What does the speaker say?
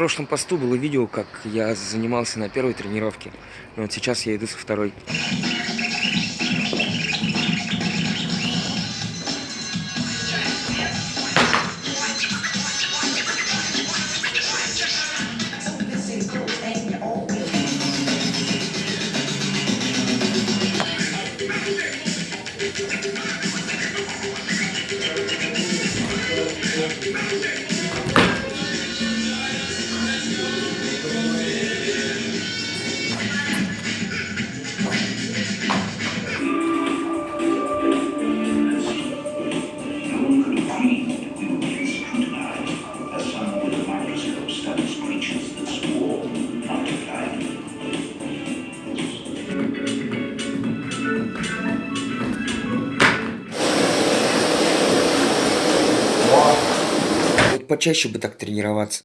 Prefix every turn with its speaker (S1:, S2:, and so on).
S1: прошлом посту было видео, как я занимался на первой тренировке. И вот сейчас я иду со второй. Почаще бы так тренироваться.